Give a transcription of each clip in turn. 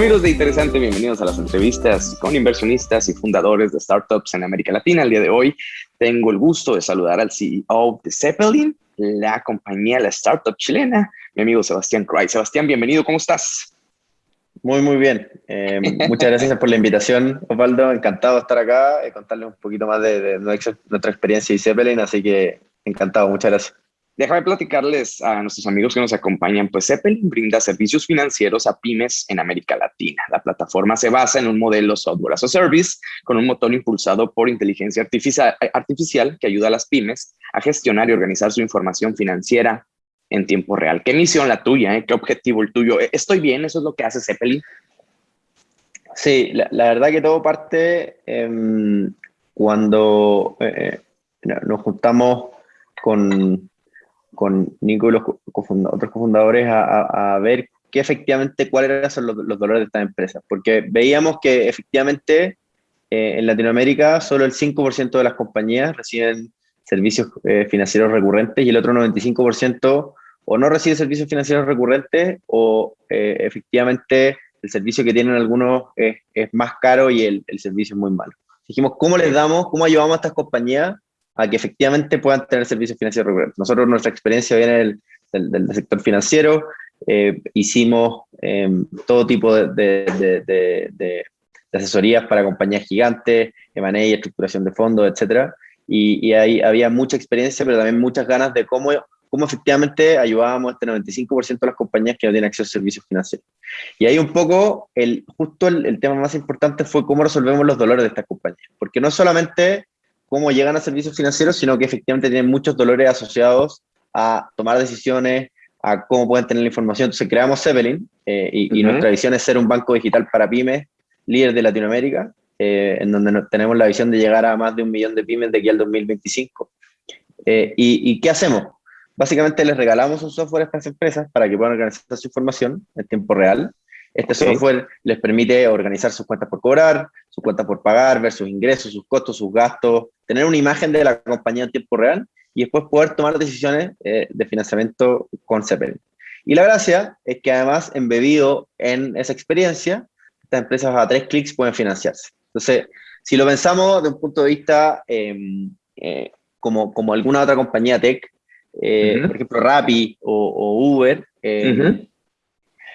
Amigos de Interesante, bienvenidos a las entrevistas con inversionistas y fundadores de startups en América Latina. El día de hoy tengo el gusto de saludar al CEO de Zeppelin, la compañía, la startup chilena, mi amigo Sebastián Cry. Sebastián, bienvenido, ¿cómo estás? Muy, muy bien. Eh, muchas gracias por la invitación, Osvaldo. Encantado de estar acá y contarles un poquito más de, de nuestra experiencia y Zeppelin, así que encantado, muchas gracias. Déjame platicarles a nuestros amigos que nos acompañan, pues Zeppelin brinda servicios financieros a pymes en América Latina. La plataforma se basa en un modelo software as a service con un motor impulsado por inteligencia artificial, que ayuda a las pymes a gestionar y organizar su información financiera en tiempo real. ¿Qué misión la tuya? Eh? ¿Qué objetivo el tuyo? ¿Estoy bien? ¿Eso es lo que hace Zeppelin? Sí, la, verdad que todo parte em, cuando eh, eh, nos juntamos con, con Nico y los otros cofundadores a, ver qué efectivamente cuáles eran los, los, dolores de estas empresas, porque veíamos que efectivamente eh, en Latinoamérica solo el 5% de las compañías reciben servicios eh, financieros recurrentes y el otro 95% o no recibe servicios financieros recurrentes o eh, efectivamente el servicio que tienen algunos es, es más caro y el, el servicio es muy malo. Dijimos, ¿cómo les damos, cómo ayudamos a estas compañías a que efectivamente puedan tener servicios financieros. Nosotros, nuestra experiencia viene del, del, sector financiero, eh, hicimos em, todo tipo de, de, de, asesorías para compañías gigantes, M&A, estructuración de fondos, etcétera, y, y, ahí había mucha experiencia, pero también muchas ganas de cómo, cómo efectivamente ayudábamos a este 95% de las compañías que no tienen acceso a servicios financieros. Y ahí un poco, el, justo el, el tema más importante fue cómo resolvemos los dolores de estas compañías, porque no solamente cómo llegan a servicios financieros, sino que efectivamente tienen muchos dolores asociados a tomar decisiones, a cómo pueden tener la información. Entonces creamos Zeppelin eh, y, nuestra visión es ser un banco digital para pymes, líder de Latinoamérica, eh, en donde tenemos la visión de llegar a más de un millón de pymes de aquí al 2025. Eh, y, y, qué hacemos? Básicamente les regalamos un software a estas empresas para que puedan organizar su información en tiempo real este software les permite organizar sus cuentas por cobrar, sus cuentas por pagar, ver sus ingresos, sus costos, sus gastos, tener una imagen de la compañía en tiempo real y después poder tomar decisiones eh, de financiamiento con Zeppelin. Y la gracia es que además, embebido en esa experiencia, estas empresas a tres clics pueden financiarse. Entonces, si lo pensamos de un punto de vista em, eh, como, como alguna otra compañía tech, eh, por ejemplo Rappi o, Uber, em,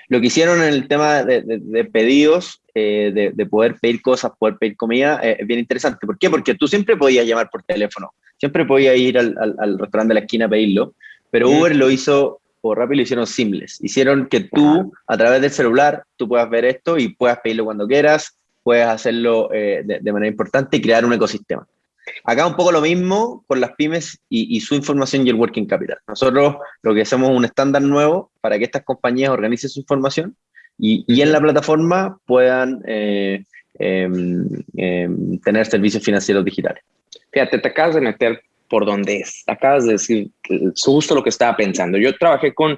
lo que hicieron en el tema de, pedidos, eh, de, poder pedir cosas, poder pedir comida, eh, es bien interesante. ¿Por qué? Porque tú siempre podías llamar por teléfono, siempre podías ir al, restaurante de la esquina a pedirlo, pero Uber lo hizo, o Rappi lo hicieron simples. Hicieron que tú, a través del celular, tú puedas ver esto y puedas pedirlo cuando quieras, puedes hacerlo eh, de manera importante y crear un ecosistema. Acá un poco lo mismo con las pymes y, su información y el working capital. Nosotros lo que hacemos es un estándar nuevo para que estas compañías organicen su información y, en la plataforma puedan eh, em, em, tener servicios financieros digitales. Fíjate, te acabas de meter por donde es. Acabas de decir justo lo que estaba pensando. Yo trabajé con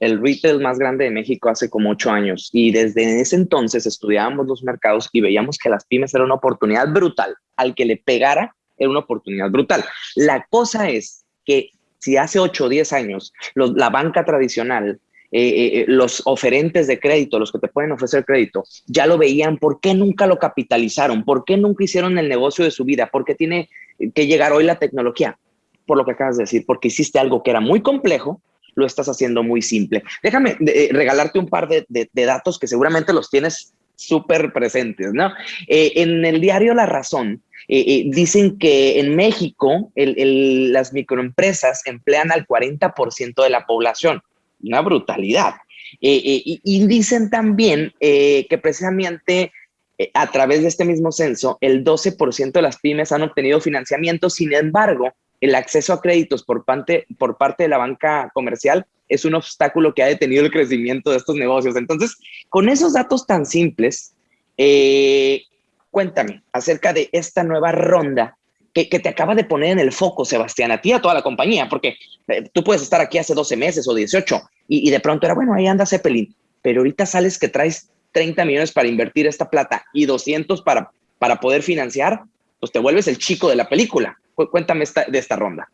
el retail más grande de México hace como ocho años y desde ese entonces estudiábamos los mercados y veíamos que las pymes eran una oportunidad brutal. Al que le pegara era una oportunidad brutal. La cosa es que si hace ocho o diez años la banca tradicional eh, eh, eh, los oferentes de crédito, los que te pueden ofrecer crédito, ya lo veían, ¿por qué nunca lo capitalizaron? ¿Por qué nunca hicieron el negocio de su vida? ¿Por qué tiene que llegar hoy la tecnología? Por lo que acabas de decir, porque hiciste algo que era muy complejo, lo estás haciendo muy simple. Déjame eh, regalarte un par de, datos que seguramente los tienes súper presentes, ¿no? Eh, en el diario La Razón eh, dicen que en México las microempresas emplean al 40% de la población. Una brutalidad. y dicen también que precisamente a través de este mismo censo, el 12% de las pymes han obtenido financiamiento, sin embargo, el acceso a créditos por parte, de la banca comercial es un obstáculo que ha detenido el crecimiento de estos negocios. Entonces, con esos datos tan simples, eh, cuéntame acerca de esta nueva ronda que, te acaba de poner en el foco, Sebastián, a ti a toda la compañía, porque eh, tú puedes estar aquí hace 12 meses o 18 y, y de pronto era, bueno, ahí anda Zeppelin, pero ahorita sales que traes 30 millones para invertir esta plata y 200 para, para poder financiar, pues te vuelves el chico de la película. Cuéntame de esta ronda.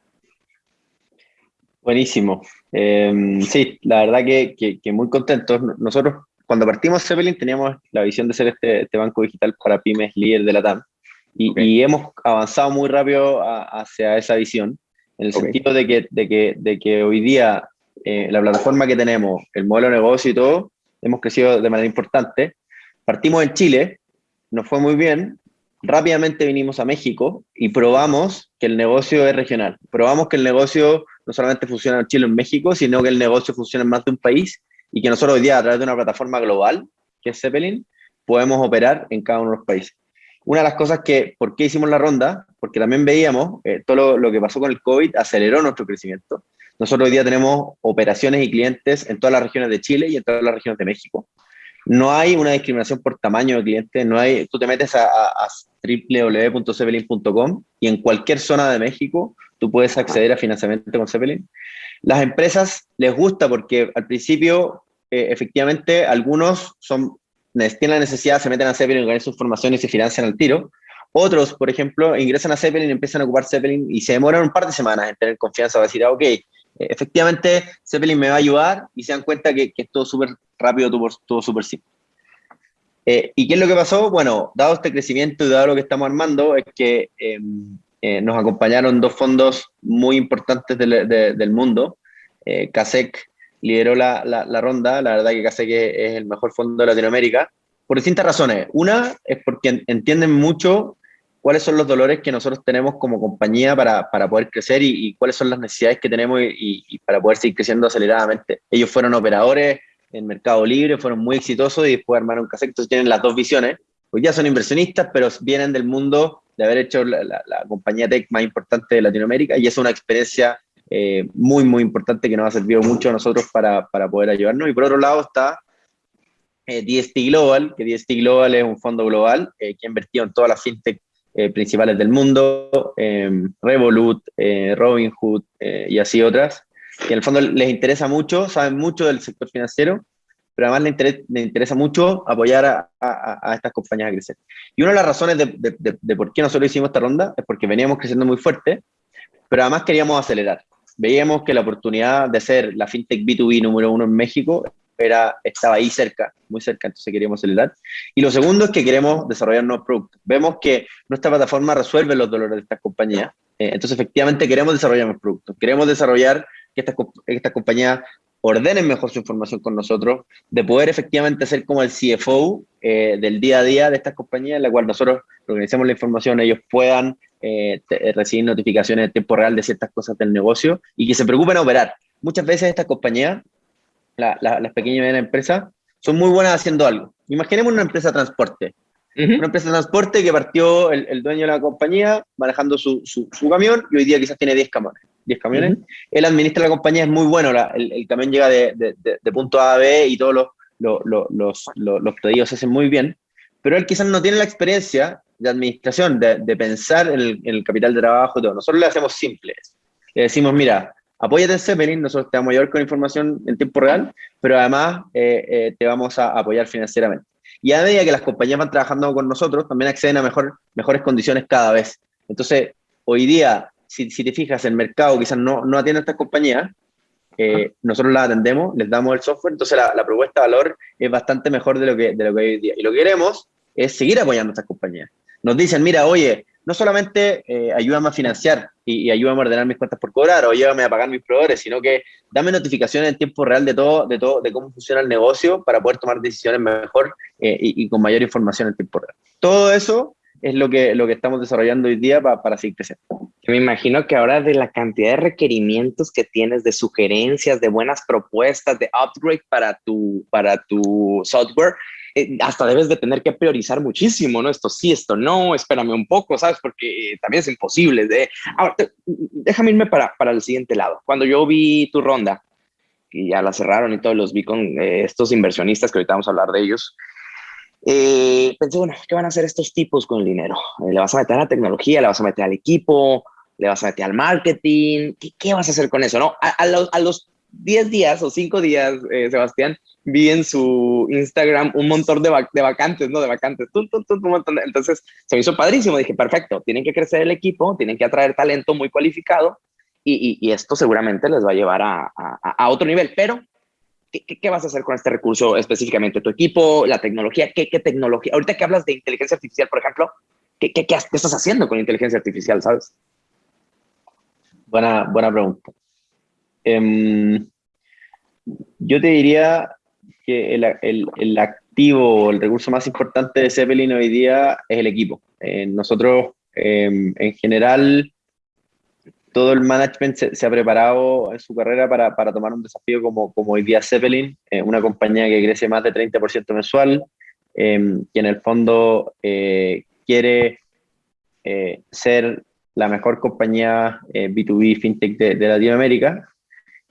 Buenísimo. Em, sí, la verdad que, muy contentos. Nosotros cuando partimos Zeppelin teníamos la visión de ser este, este banco digital para pymes líder de la TAM. Y, y hemos avanzado muy rápido hacia esa visión, en el sentido de que, de, que, de que hoy día eh, la plataforma que tenemos, el modelo de negocio y todo, hemos crecido de manera importante. Partimos en Chile, nos fue muy bien, rápidamente vinimos a México y probamos que el negocio es regional. Probamos que el negocio no solamente funciona en Chile o en México, sino que el negocio funciona en más de un país y que nosotros hoy día, a través de una plataforma global, que es Zeppelin, podemos operar en cada uno de los países. Una de las cosas que, ¿por qué hicimos la ronda? Porque también veíamos, eh, todo lo, lo, que pasó con el COVID aceleró nuestro crecimiento. Nosotros hoy día tenemos operaciones y clientes en todas las regiones de Chile y en todas las regiones de México. No hay una discriminación por tamaño de cliente, no hay, tú te metes a, a, y en cualquier zona de México tú puedes acceder a financiamiento con Zeppelin. Las empresas les gusta porque al principio, eh, efectivamente, algunos son, tienen la necesidad, se meten a Zeppelin, ganan su información y se financian al tiro. Otros, por ejemplo, ingresan a Zeppelin, empiezan a ocupar Zeppelin y se demoran un par de semanas en tener confianza, a decir, ah, ok, efectivamente Zeppelin me va a ayudar y se dan cuenta que, que es todo súper rápido, todo, súper simple. Eh, ¿Y qué es lo que pasó? Bueno, dado este crecimiento y dado lo que estamos armando, es que em, eh, nos acompañaron dos fondos muy importantes del mundo. Eh, CASEC lideró la, la, ronda, la verdad que CASEC es el mejor fondo de Latinoamérica, por distintas razones. Una es porque entienden mucho cuáles son los dolores que nosotros tenemos como compañía para, para poder crecer y, cuáles son las necesidades que tenemos y, para poder seguir creciendo aceleradamente. Ellos fueron operadores en Mercado Libre, fueron muy exitosos y después armaron Casec, entonces tienen las dos visiones. Hoy ya son inversionistas, pero vienen del mundo de haber hecho la, la, compañía tech más importante de Latinoamérica y es una experiencia eh, muy, muy importante que nos ha servido mucho a nosotros para, para poder ayudarnos. Y por otro lado está eh, DST Global, que DST Global es un fondo global eh, que ha invertido en todas las fintech eh, principales del mundo, Revolut, Robinhood y así otras, que en el fondo les interesa mucho, saben mucho del sector financiero, pero además les, interesa, interesa mucho apoyar a, a, estas compañías a crecer. Y una de las razones de, de, de, por qué nosotros hicimos esta ronda es porque veníamos creciendo muy fuerte, pero además queríamos acelerar. Veíamos que la oportunidad de ser la fintech B2B número uno en México era, estaba ahí cerca, muy cerca, entonces queríamos acelerar. Y lo segundo es que queremos desarrollar nuevos productos. Vemos que nuestra plataforma resuelve los dolores de estas compañías, eh, entonces efectivamente queremos desarrollar nuevos productos, queremos desarrollar que estas esta compañías ordenen mejor su información con nosotros, de poder efectivamente ser como el CFO eh, del día a día de estas compañías, en la cual nosotros organizamos la información, ellos puedan eh, recibir notificaciones en tiempo real de ciertas cosas del negocio y que se preocupen a operar. Muchas veces estas compañías las pequeñas y medianas empresas, son muy buenas haciendo algo. Imaginemos una empresa de transporte. Una empresa de transporte que partió el, dueño de la compañía manejando su, su, camión y hoy día quizás tiene 10 camiones. 10 camiones. Él administra la compañía, es muy bueno. el, el, camión llega de, de, de, punto A a B y todos los, los, los, los, pedidos se hacen muy bien. Pero él quizás no tiene la experiencia de administración, de, pensar en el, en el, capital de trabajo y todo. Nosotros le hacemos simples. Le decimos, mira, apóyate en Zeppelin, nosotros te vamos a ayudar con información en tiempo real, pero además eh, eh, te vamos a apoyar financieramente. Y a medida que las compañías van trabajando con nosotros, también acceden a mejor, mejores condiciones cada vez. Entonces, hoy día, si, si te fijas, el mercado quizás no, no atiende a estas compañías, eh, nosotros las atendemos, les damos el software, entonces la, la, propuesta de valor es bastante mejor de lo, que, de lo que hay hoy día. Y lo que queremos es seguir apoyando a estas compañías. Nos dicen, mira, oye, no solamente eh, ayúdame a financiar y, y, ayúdame a ordenar mis cuentas por cobrar o ayúdame a pagar mis proveedores, sino que dame notificaciones en tiempo real de todo, de todo, de cómo funciona el negocio para poder tomar decisiones mejor eh, y, y, con mayor información en tiempo real. Todo eso es lo que, lo que estamos desarrollando hoy día para, para seguir. Me imagino que ahora de la cantidad de requerimientos que tienes, de sugerencias, de buenas propuestas, de upgrade para tu, para tu software, eh, hasta debes de tener que priorizar muchísimo, ¿no? Esto sí, esto no, espérame un poco, ¿sabes? Porque eh, también es imposible. De... Ahora, déjame irme para, para el siguiente lado. Cuando yo vi tu ronda, y ya la cerraron y todos los vi con eh, estos inversionistas que ahorita vamos a hablar de ellos, eh, pensé, bueno, ¿qué van a hacer estos tipos con el dinero? ¿Le vas a meter a la tecnología? ¿Le vas a meter al equipo? ¿Le vas a meter al marketing? ¿Qué, qué vas a hacer con eso? ¿no? A, a, los, a los 10 días o 5 días, eh, Sebastián, vi en su Instagram un montón de, vac de vacantes, ¿no? De vacantes. Tum, tum, tum. Entonces se me hizo padrísimo. Dije, perfecto, tienen que crecer el equipo, tienen que atraer talento muy cualificado y, y, y esto seguramente les va a llevar a, a, a, otro nivel. Pero ¿qué, vas a hacer con este recurso específicamente? ¿Tu equipo, la tecnología? ¿Qué, tecnología? Ahorita que hablas de inteligencia artificial, por ejemplo, ¿qué, qué, qué estás haciendo con inteligencia artificial, sabes? Buena, buena pregunta. Em, yo te diría que el, el, el activo, el recurso más importante de Zeppelin hoy día es el equipo. Eh, nosotros, em, en general, todo el management se, ha preparado en su carrera para, para, tomar un desafío como, como hoy día Zeppelin, eh, una compañía que crece más de 30% mensual, em, que en el fondo eh, quiere ser la mejor compañía B2B fintech de, Latinoamérica.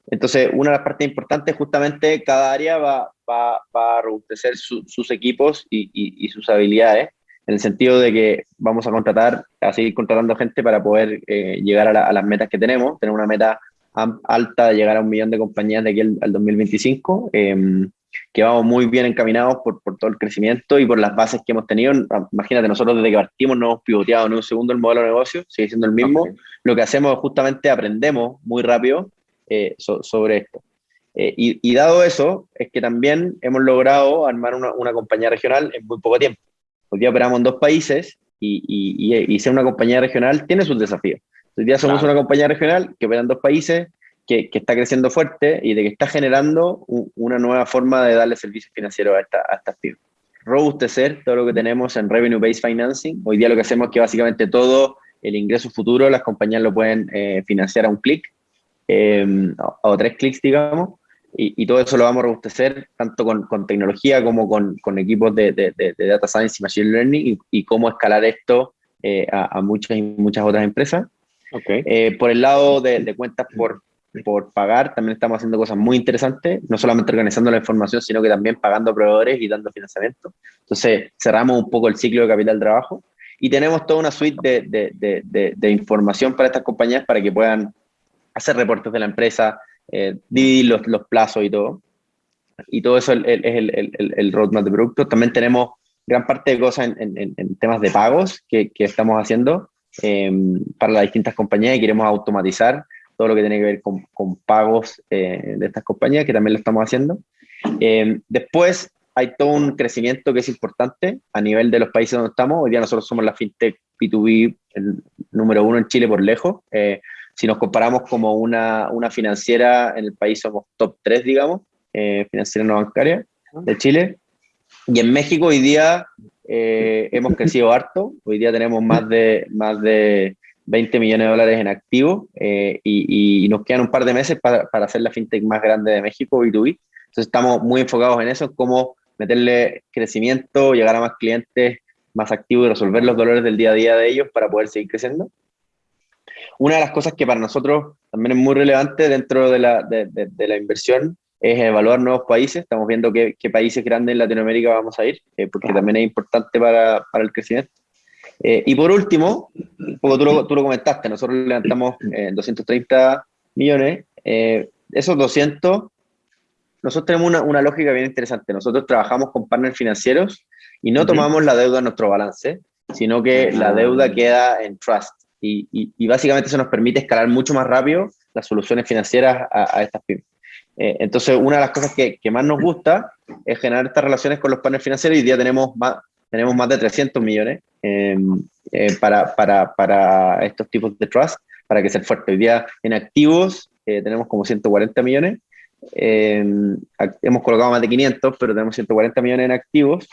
Entonces, una de las partes importantes, justamente, cada área va, va, va a robustecer sus equipos y, sus habilidades, en el sentido de que vamos a contratar, a seguir contratando gente para poder eh, llegar a, las metas que tenemos, tener una meta alta de llegar a un millón de compañías de aquí al, 2025, em, que vamos muy bien encaminados por, por, todo el crecimiento y por las bases que hemos tenido. Imagínate, nosotros desde que partimos no hemos pivoteado en un segundo el modelo de negocio, sigue siendo el mismo. Lo que hacemos es justamente aprendemos muy rápido eh, sobre esto. Eh, y, dado eso, es que también hemos logrado armar una, una, compañía regional en muy poco tiempo. Hoy día operamos en dos países y, y, y ser una compañía regional tiene sus desafíos. Hoy día somos una compañía regional que opera en dos países, que, que, está creciendo fuerte y de que está generando una nueva forma de darle servicios financieros a, esta, a estas pymes. Robustecer todo lo que tenemos en Revenue Based Financing. Hoy día lo que hacemos es que básicamente todo el ingreso futuro las compañías lo pueden eh, financiar a un clic eh, o tres clics, digamos, y, todo eso lo vamos a robustecer tanto con, con tecnología como con, con equipos de, de, de, data science y machine learning y, cómo escalar esto eh, a, muchas y muchas otras empresas. Okay. Eh, por el lado de, cuentas por, por pagar, también estamos haciendo cosas muy interesantes, no solamente organizando la información, sino que también pagando proveedores y dando financiamiento. Entonces, cerramos un poco el ciclo de capital trabajo y tenemos toda una suite de, de información para estas compañías para que puedan hacer reportes de la empresa, eh, dividir los, los, plazos y todo. Y todo eso es el, el, el, roadmap de productos. También tenemos gran parte de cosas en, en, temas de pagos que, que estamos haciendo em, para las distintas compañías y queremos automatizar todo lo que tiene que ver con, con pagos eh, de estas compañías, que también lo estamos haciendo. Em, después hay todo un crecimiento que es importante a nivel de los países donde estamos. Hoy día nosotros somos la fintech B2B el número uno en Chile por lejos. Eh, si nos comparamos como una, una financiera en el país, somos top 3, digamos, eh, financiera no bancaria de Chile. Y en México hoy día eh, hemos crecido harto. Hoy día tenemos más de, más de 20 millones de dólares en activos eh, y, y, nos quedan un par de meses para, para hacer la fintech más grande de México, B2B. Entonces estamos muy enfocados en eso, cómo meterle crecimiento, llegar a más clientes más activos y resolver los dolores del día a día de ellos para poder seguir creciendo. Una de las cosas que para nosotros también es muy relevante dentro de la, de, de, la inversión es evaluar nuevos países. Estamos viendo qué, qué países grandes en Latinoamérica vamos a ir, eh, porque también es importante para, para el crecimiento. Eh, y por último, como tú lo, tú lo comentaste, nosotros levantamos 230 eh, millones. esos 200, nosotros tenemos una, una, lógica bien interesante. Nosotros trabajamos con partners financieros y no tomamos la deuda en nuestro balance, sino que la deuda queda en trust y, básicamente eso nos permite escalar mucho más rápido las soluciones financieras a, estas pymes. Eh, entonces, una de las cosas que, que, más nos gusta es generar estas relaciones con los partners financieros. Hoy día tenemos más, tenemos más de 300 millones em, eh, para, para, para, estos tipos de trust, para que sea fuerte. Hoy día en activos eh, tenemos como 140 millones. Em, hemos colocado más de 500, pero tenemos 140 millones en activos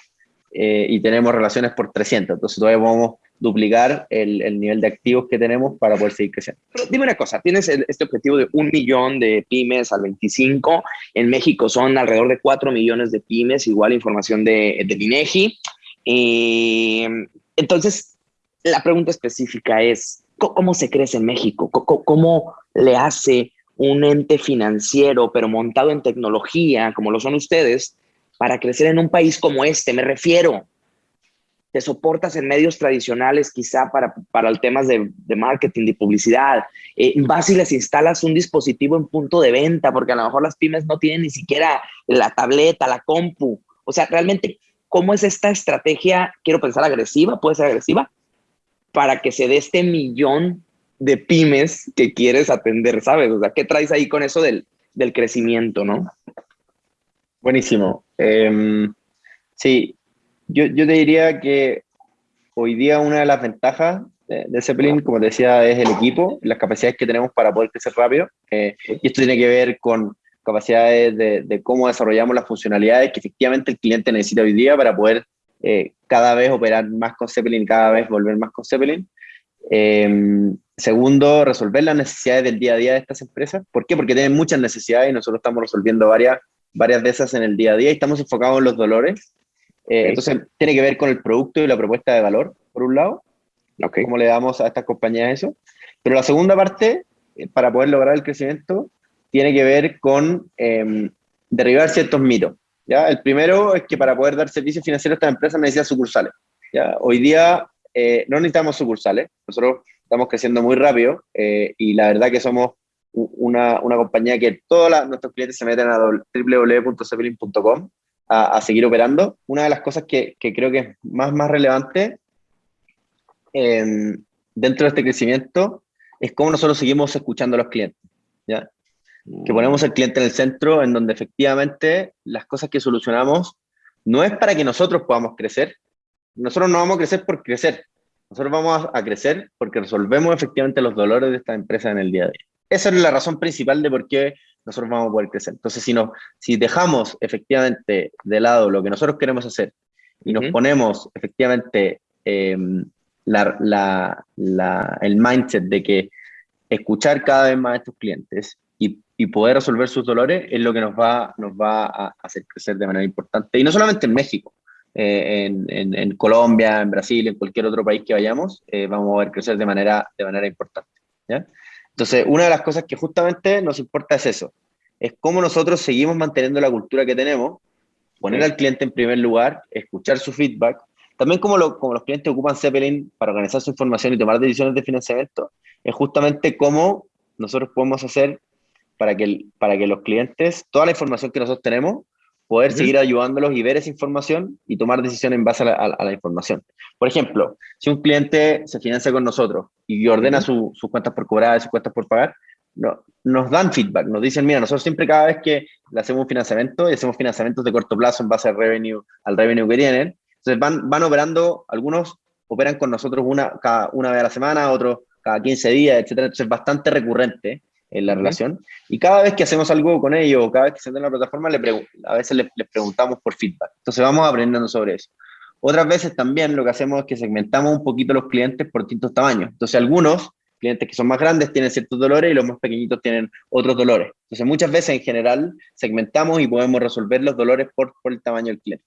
y tenemos relaciones por 300. Entonces, todavía vamos duplicar el, el, nivel de activos que tenemos para poder seguir creciendo. Dime una cosa, tienes este objetivo de un millón de pymes al 25, en México son alrededor de 4 millones de pymes, igual información de, de INEGI. Eh, entonces, la pregunta específica es, ¿cómo se crece en México? ¿Cómo, ¿Cómo le hace un ente financiero, pero montado en tecnología, como lo son ustedes, para crecer en un país como este? Me refiero, te soportas en medios tradicionales quizá para, para temas de, de marketing, de publicidad, eh, vas y les instalas un dispositivo en punto de venta, porque a lo mejor las pymes no tienen ni siquiera la tableta, la compu. O sea, realmente, ¿cómo es esta estrategia? Quiero pensar agresiva, puede ser agresiva, para que se dé este millón de pymes que quieres atender, ¿sabes? O sea, ¿qué traes ahí con eso del, del crecimiento, no? Buenísimo. Em, sí, yo, yo, te diría que hoy día una de las ventajas de, Zeppelin, como te decía, es el equipo, las capacidades que tenemos para poder crecer rápido. Eh, y esto tiene que ver con capacidades de, de, cómo desarrollamos las funcionalidades que efectivamente el cliente necesita hoy día para poder eh, cada vez operar más con Zeppelin, cada vez volver más con Zeppelin. Em, segundo, resolver las necesidades del día a día de estas empresas. ¿Por qué? Porque tienen muchas necesidades y nosotros estamos resolviendo varias, varias de esas en el día a día y estamos enfocados en los dolores. Eh, entonces, tiene que ver con el producto y la propuesta de valor, por un lado. Okay. ¿Cómo le damos a estas compañías eso? Pero la segunda parte, eh, para poder lograr el crecimiento, tiene que ver con eh, derribar ciertos mitos. ¿ya? El primero es que para poder dar servicios financieros a estas empresas necesitan sucursales. ¿ya? Hoy día eh, no necesitamos sucursales, nosotros estamos creciendo muy rápido eh, y la verdad que somos una, una compañía que todos nuestros clientes se meten a www.zeppelin.com a, a, seguir operando. Una de las cosas que, que creo que es más, más relevante dentro de este crecimiento es cómo nosotros seguimos escuchando a los clientes. ¿ya? Que ponemos al cliente en el centro, en donde efectivamente las cosas que solucionamos no es para que nosotros podamos crecer. Nosotros no vamos a crecer por crecer. Nosotros vamos a crecer porque resolvemos efectivamente los dolores de esta empresa en el día de hoy. Esa es la razón principal de por qué nosotros vamos a poder crecer. Entonces, si, no, si dejamos efectivamente de lado lo que nosotros queremos hacer y nos ponemos efectivamente eh, la, la, el mindset de que escuchar cada vez más a estos clientes y, y, poder resolver sus dolores es lo que nos va, nos va a hacer crecer de manera importante. Y no solamente en México, eh, en, en, Colombia, en Brasil, en cualquier otro país que vayamos, eh, vamos a ver crecer de manera, de manera importante. ¿ya? Entonces, una de las cosas que justamente nos importa es eso, es cómo nosotros seguimos manteniendo la cultura que tenemos, poner al cliente en primer lugar, escuchar su feedback, también como, lo, como los clientes ocupan Zeppelin para organizar su información y tomar decisiones de financiamiento, es justamente cómo nosotros podemos hacer para que, para que los clientes, toda la información que nosotros tenemos, poder seguir ayudándolos y ver esa información y tomar decisiones en base a la, información. Por ejemplo, si un cliente se financia con nosotros y ordena sus cuentas por cobrar sus cuentas por pagar, no, nos dan feedback, nos dicen, mira, nosotros siempre cada vez que le hacemos un financiamiento y hacemos financiamientos de corto plazo en base al revenue, al revenue que tienen, entonces van, van operando, algunos operan con nosotros una, cada, una vez a la semana, otros cada 15 días, etcétera. Entonces es bastante recurrente en la relación. Y cada vez que hacemos algo con ellos, cada vez que se en la plataforma, le a veces les, preguntamos por feedback. Entonces vamos aprendiendo sobre eso. Otras veces también lo que hacemos es que segmentamos un poquito los clientes por distintos tamaños. Entonces algunos clientes que son más grandes tienen ciertos dolores y los más pequeñitos tienen otros dolores. Entonces muchas veces en general segmentamos y podemos resolver los dolores por, por el tamaño del cliente.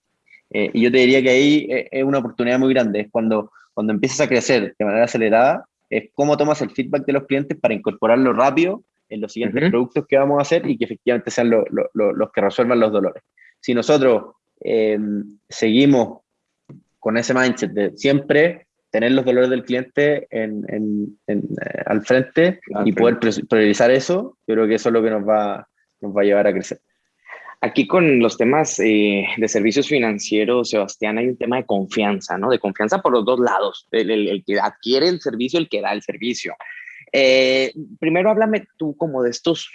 Eh, y yo te diría que ahí eh, es una oportunidad muy grande, es cuando, cuando empiezas a crecer de manera acelerada, es cómo tomas el feedback de los clientes para incorporarlo rápido en los siguientes productos que vamos a hacer y que efectivamente sean los que resuelvan los dolores. Si nosotros em, seguimos con ese mindset de siempre tener los dolores del cliente en, en, eh, al frente y poder priorizar eso, yo creo que eso es lo que nos va, nos va a llevar a crecer. Aquí con los temas eh, de servicios financieros, Sebastián, hay un tema de confianza, ¿no? De confianza por los dos lados, el, que adquiere el servicio, el que da el servicio. Eh, primero háblame tú como de estos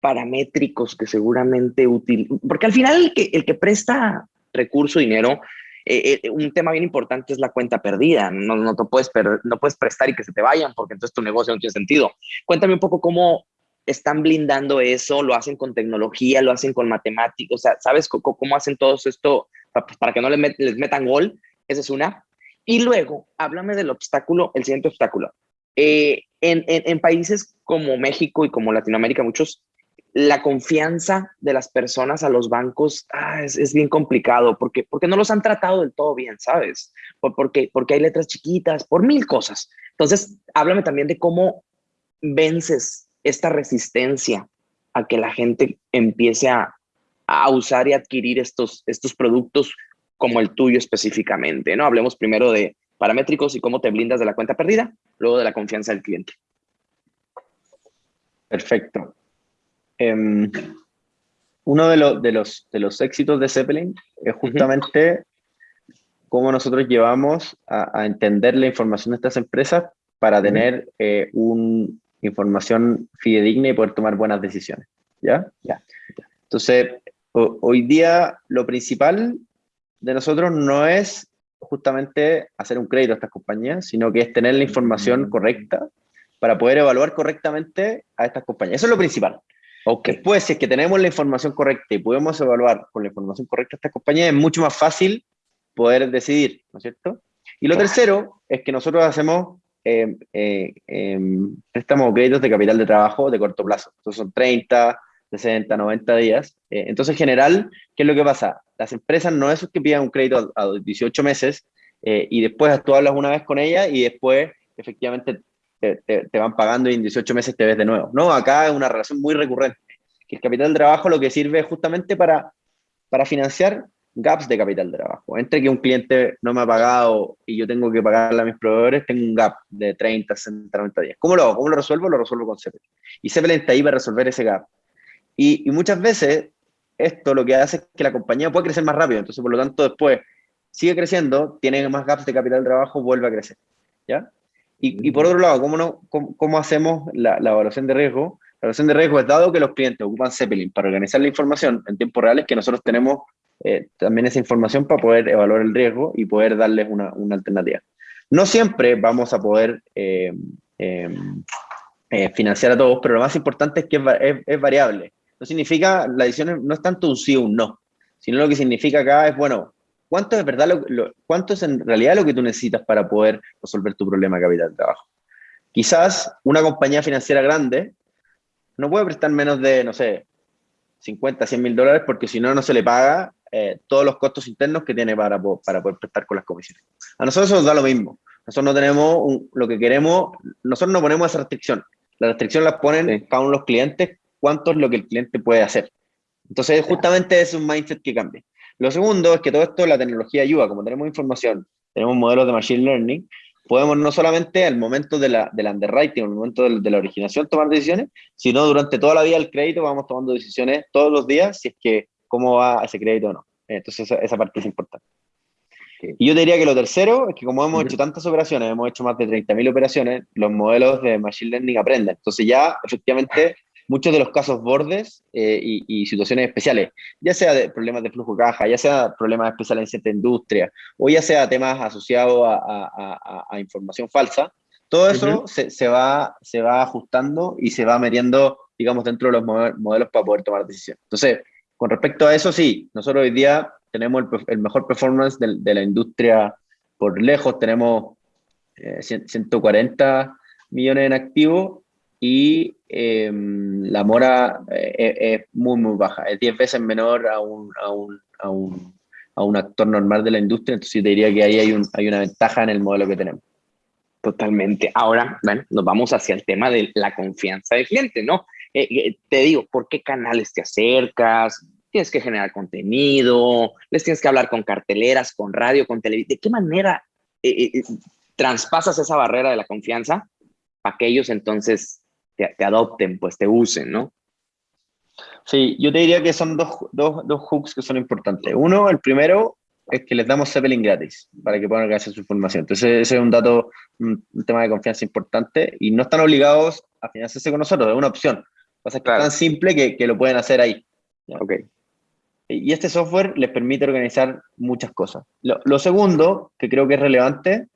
paramétricos que seguramente útil, porque al final el que, el que presta recurso, dinero, eh, un tema bien importante es la cuenta perdida. No, no, te puedes no puedes prestar y que se te vayan porque entonces tu negocio no tiene sentido. Cuéntame un poco cómo están blindando eso, lo hacen con tecnología, lo hacen con matemáticas, o sea, ¿sabes cómo, hacen todo esto pues, para, que no les, les, metan gol? Esa es una. Y luego, háblame del obstáculo, el siguiente obstáculo. Eh, en, en, países como México y como Latinoamérica, muchos, la confianza de las personas a los bancos ah, es, es, bien complicado porque, porque no los han tratado del todo bien, ¿sabes? Por, porque, porque hay letras chiquitas, por mil cosas. Entonces, háblame también de cómo vences esta resistencia a que la gente empiece a, usar y adquirir estos, estos productos como el tuyo específicamente, ¿no? Hablemos primero de paramétricos y cómo te blindas de la cuenta perdida, luego de la confianza del cliente. Perfecto. Em, uno de, de, los, de los éxitos de Zeppelin es justamente cómo nosotros llevamos a, entender la información de estas empresas para tener eh, un, información fidedigna y poder tomar buenas decisiones. ¿Ya? Ya. Entonces, hoy día lo principal de nosotros no es justamente hacer un crédito a estas compañías, sino que es tener la información mm. correcta para poder evaluar correctamente a estas compañías. Eso es lo principal. Okay. Después, si es que tenemos la información correcta y podemos evaluar con la información correcta a estas compañías, es mucho más fácil poder decidir, ¿no es cierto? Y lo tercero es que nosotros hacemos eh, eh, em, préstamos créditos de capital de trabajo de corto plazo. Entonces son 30, 60, 90 días. Eh, entonces, en general, ¿qué es lo que pasa? Las empresas no es que pidan un crédito a, 18 meses eh, y después tú hablas una vez con ella y después efectivamente te, van pagando y en 18 meses te ves de nuevo. No, acá es una relación muy recurrente. El capital de trabajo lo que sirve justamente para, para financiar gaps de capital de trabajo. Entre que un cliente no me ha pagado y yo tengo que pagarle a mis proveedores, tengo un gap de 30, 60, 90 días. ¿Cómo lo? ¿Cómo lo resuelvo? Lo resuelvo con Zeppelin. Y Zeppelin está ahí para resolver ese gap. Y, muchas veces esto lo que hace es que la compañía puede crecer más rápido. Entonces, por lo tanto, después sigue creciendo, tiene más gaps de capital de trabajo, vuelve a crecer. ¿Ya? Y, por otro lado, ¿cómo, no, cómo, hacemos la, la, evaluación de riesgo? La evaluación de riesgo es dado que los clientes ocupan Zeppelin para organizar la información en tiempo real, es que nosotros tenemos eh, también esa información para poder evaluar el riesgo y poder darles una, una alternativa. No siempre vamos a poder eh, eh, financiar a todos, pero lo más importante es que es, variable. No significa, la decisión no es tanto un sí o un no, sino lo que significa acá es, bueno, ¿cuánto es verdad, lo, cuánto es en realidad lo que tú necesitas para poder resolver tu problema de capital de trabajo? Quizás una compañía financiera grande no puede prestar menos de, no sé, 50, 100 mil dólares porque si no, no se le paga eh, todos los costos internos que tiene para, para poder prestar con las comisiones. A nosotros nos da lo mismo. Nosotros no tenemos lo que queremos, nosotros no ponemos esa restricción. La restricción la ponen cada uno de los clientes, cuánto es lo que el cliente puede hacer. Entonces, justamente es un mindset que cambia. Lo segundo es que todo esto, la tecnología ayuda, como tenemos información, tenemos modelos de Machine Learning, podemos no solamente al momento de la, del underwriting, al momento de, de, la originación tomar decisiones, sino durante toda la vida del crédito vamos tomando decisiones todos los días si es que cómo va ese crédito o no. Entonces esa, parte es importante. Y yo diría que lo tercero es que como hemos hecho tantas operaciones, hemos hecho más de 30.000 operaciones, los modelos de Machine Learning aprenden. Entonces ya efectivamente muchos de los casos bordes eh, y, situaciones especiales, ya sea de problemas de flujo de caja, ya sea problemas especiales en cierta industria, o ya sea temas asociados a, información falsa, todo eso se, se, va, se va ajustando y se va metiendo, digamos, dentro de los modelos para poder tomar decisiones. Entonces, con respecto a eso, sí, nosotros hoy día tenemos el, mejor performance de, la industria por lejos, tenemos 140 eh, millones en activo y em, la mora eh, es muy, muy baja, es 10 veces menor a un, a, un, a, un, a un, actor normal de la industria, entonces yo te diría que ahí hay, hay una ventaja en el modelo que tenemos. Totalmente. Ahora, bueno, nos vamos hacia el tema de la confianza del cliente, ¿no? Eh, eh, te digo, ¿por qué canales te acercas? Tienes que generar contenido, les tienes que hablar con carteleras, con radio, con televisión. ¿De qué manera eh, traspasas esa barrera de la confianza para que ellos entonces te, adopten, pues te usen, ¿no? Sí, yo te diría que son dos, dos, dos hooks que son importantes. Uno, el primero, es que les damos Zeppelin gratis para que puedan hacer su información. Entonces, ese es un dato, un, tema de confianza importante y no están obligados a financiarse con nosotros, es una opción. Pasa que es tan simple que, que, lo pueden hacer ahí. Ok. Y este software les permite organizar muchas cosas. Lo, segundo, que creo que es relevante,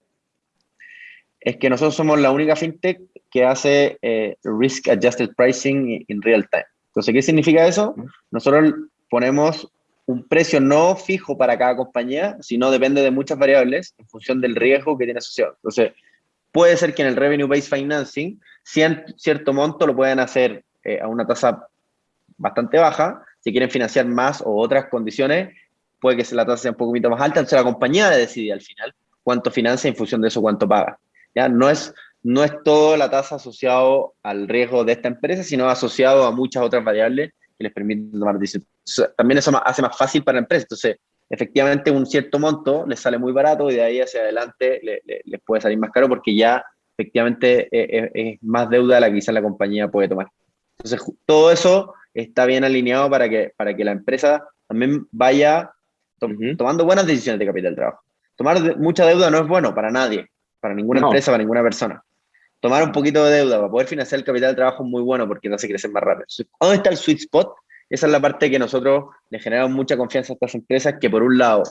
es que nosotros somos la única fintech que hace eh, Risk Adjusted Pricing in real time. Entonces, ¿qué significa eso? Nosotros ponemos un precio no fijo para cada compañía, sino depende de muchas variables en función del riesgo que tiene asociado. Entonces, puede ser que en el Revenue Based Financing, cierto monto lo puedan hacer eh, a una tasa bastante baja. Si quieren financiar más o otras condiciones, puede que la tasa sea un poquito más alta. Entonces la compañía decide al final cuánto financia en función de eso cuánto paga. ¿ya? No, es, no es todo la tasa asociado al riesgo de esta empresa, sino asociado a muchas otras variables que les permiten tomar decisiones. También eso hace más fácil para la empresa. Entonces, efectivamente, un cierto monto les sale muy barato y de ahí hacia adelante les puede salir más caro porque ya efectivamente eh, eh, es, más deuda la que quizás la compañía puede tomar. Entonces, todo eso está bien alineado para que, para que la empresa también vaya tomando buenas decisiones de capital de trabajo. Tomar mucha deuda no es bueno para nadie, para ninguna empresa, para ninguna persona. Tomar un poquito de deuda para poder financiar el capital de trabajo es muy bueno porque te hace crecer más rápido. ¿Dónde está el sweet spot? esa es la parte que nosotros le generamos mucha confianza a estas empresas, que por un lado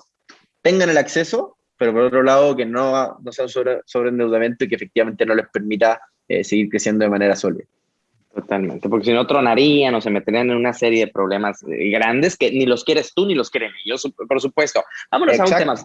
tengan el acceso, pero por otro lado que no, no sea un sobre, sobreendeudamiento y que efectivamente no les permita eh, seguir creciendo de manera sólida. Totalmente, porque si no tronarían o se meterían en una serie de problemas eh, grandes que ni los quieres tú ni los quieren ellos, por supuesto. Vámonos a un tema,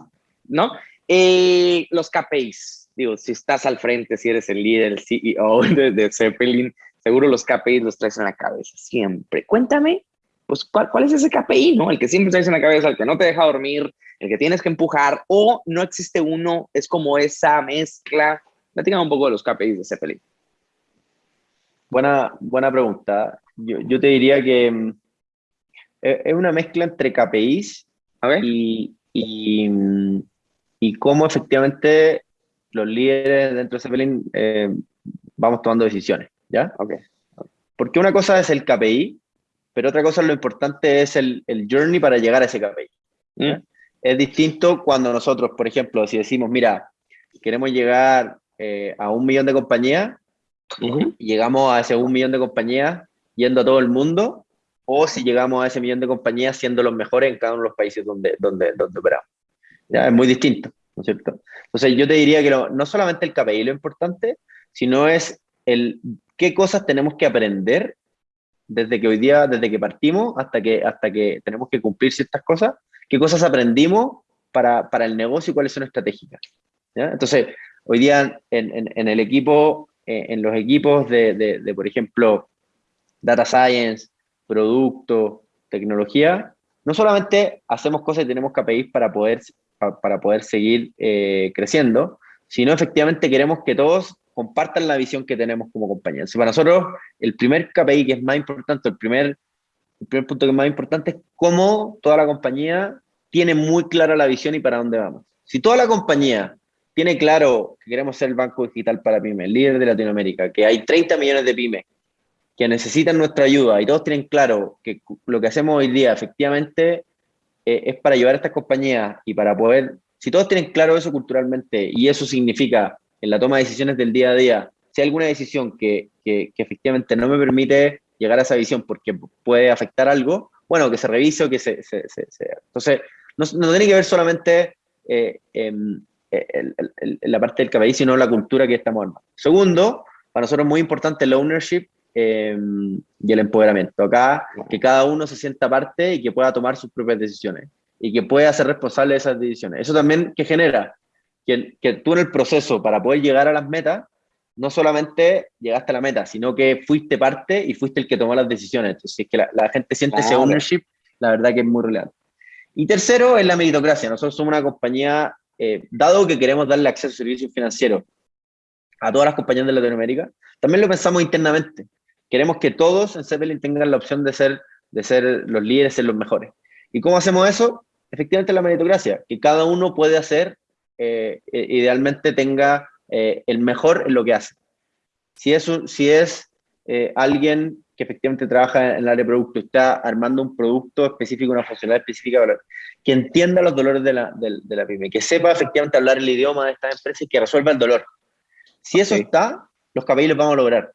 ¿no? Eh, los KPIs, digo, si estás al frente, si eres el líder, el CEO de, Zeppelin, seguro los KPIs los traes en la cabeza siempre. Cuéntame, pues, ¿cuál, ¿cuál, es ese KPI, no? El que siempre traes en la cabeza, el que no te deja dormir, el que tienes que empujar, o no existe uno, es como esa mezcla. Platícame un poco de los KPIs de Zeppelin. Buena, buena pregunta. Yo, te diría que mm, es una mezcla entre KPIs y, mm, y, cómo efectivamente los líderes dentro de Zeppelin eh, vamos tomando decisiones, ¿ya? Okay. Porque una cosa es el KPI, pero otra cosa lo importante es el, el journey para llegar a ese KPI. Mm. Es distinto cuando nosotros, por ejemplo, si decimos, mira, queremos llegar eh, a un millón de compañías, y llegamos a ese un millón de compañías yendo a todo el mundo, o si llegamos a ese millón de compañías siendo los mejores en cada uno de los países donde, donde, donde operamos. ¿Ya? Es muy distinto, ¿no es cierto? Entonces yo te diría que no, solamente el KPI lo importante, sino es el qué cosas tenemos que aprender desde que hoy día, desde que partimos hasta que, hasta que tenemos que cumplir ciertas cosas, qué cosas aprendimos para, para el negocio y cuáles son estratégicas. ¿ya? Entonces, hoy día en, en, en, el equipo eh, en los equipos de, de, por ejemplo, data science, producto, tecnología, no solamente hacemos cosas y tenemos KPIs para poder, para poder seguir eh, creciendo, sino efectivamente queremos que todos compartan la visión que tenemos como compañía. para nosotros, el primer KPI que es más importante, el primer, el primer punto que es más importante es cómo toda la compañía tiene muy clara la visión y para dónde vamos. Si toda la compañía tiene claro que queremos ser el banco digital para pymes, líder de Latinoamérica, que hay 30 millones de pymes que necesitan nuestra ayuda y todos tienen claro que lo que hacemos hoy día efectivamente eh, es para ayudar a estas compañías y para poder, si todos tienen claro eso culturalmente y eso significa en la toma de decisiones del día a día, si hay alguna decisión que, que, efectivamente no me permite llegar a esa visión porque puede afectar algo, bueno, que se revise o que se... se, Entonces, no, tiene que ver solamente eh, la parte del KPI, sino la cultura que estamos armando. Segundo, para nosotros es muy importante el ownership em, y el empoderamiento. Acá, que cada uno se sienta parte y que pueda tomar sus propias decisiones y que pueda ser responsable de esas decisiones. Eso también que genera que, que tú en el proceso para poder llegar a las metas, no solamente llegaste a la meta, sino que fuiste parte y fuiste el que tomó las decisiones. Entonces, si es que la, gente siente ese ownership, la verdad que es muy relevante. Y tercero, es la meritocracia. Nosotros somos una compañía eh, dado que queremos darle acceso a servicios financieros a todas las compañías de Latinoamérica, también lo pensamos internamente. Queremos que todos en Zeppelin tengan la opción de ser, de ser los líderes, ser los mejores. ¿Y cómo hacemos eso? Efectivamente la meritocracia, que cada uno puede hacer, eh, eh, idealmente tenga el mejor en lo que hace. Si es, si es alguien que efectivamente trabaja en el área de producto, está armando un producto específico, una funcionalidad específica, que entienda los dolores de la, de, la pyme, que sepa efectivamente hablar el idioma de estas empresas y que resuelva el dolor. Si eso está, los KPI los vamos a lograr.